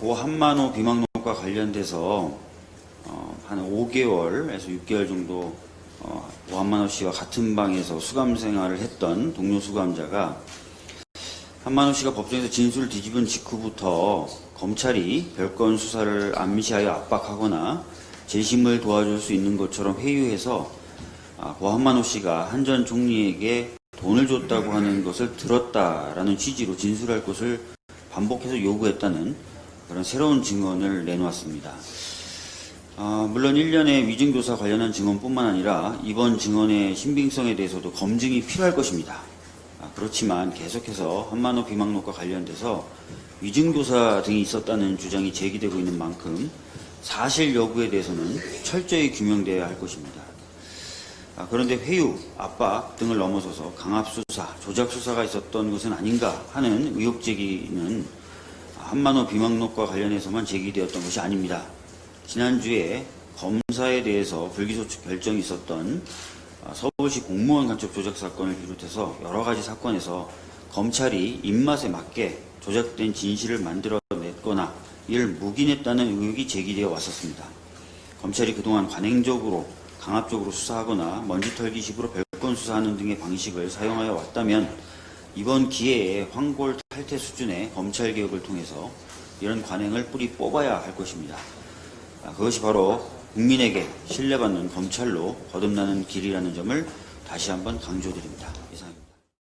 고 한만호 비망록과 관련돼서 어, 한 5개월에서 6개월 정도 어, 고 한만호 씨와 같은 방에서 수감 생활을 했던 동료 수감자가 한만호 씨가 법정에서 진술을 뒤집은 직후부터 검찰이 별건 수사를 암시하여 압박하거나 재심을 도와줄 수 있는 것처럼 회유해서 아, 고 한만호 씨가 한전 총리에게 돈을 줬다고 하는 것을 들었다라는 취지로 진술할 것을 반복해서 요구했다는 그런 새로운 증언을 내놓았습니다. 아, 물론 1년의 위증교사 관련한 증언뿐만 아니라 이번 증언의 신빙성에 대해서도 검증이 필요할 것입니다. 아, 그렇지만 계속해서 한만호 비망록과 관련돼서 위증교사 등이 있었다는 주장이 제기되고 있는 만큼 사실 여부에 대해서는 철저히 규명되어야 할 것입니다. 아, 그런데 회유, 압박 등을 넘어서서 강압수사, 조작수사가 있었던 것은 아닌가 하는 의혹 제기는 한만호 비망록과 관련해서만 제기되었던 것이 아닙니다. 지난주에 검사에 대해서 불기소축 결정이 있었던 아, 서울시 공무원 간첩 조작 사건을 비롯해서 여러 가지 사건에서 검찰이 입맛에 맞게 조작된 진실을 만들어냈거나 이를 묵인했다는 의혹이 제기되어 왔었습니다. 검찰이 그동안 관행적으로 강압적으로 수사하거나 먼지털기식으로 별건 수사하는 등의 방식을 사용하여 왔다면 이번 기회에 황골 탈퇴 수준의 검찰 개혁을 통해서 이런 관행을 뿌리 뽑아야 할 것입니다. 아, 그것이 바로 국민에게 신뢰받는 검찰로 거듭나는 길이라는 점을 다시 한번 강조드립니다.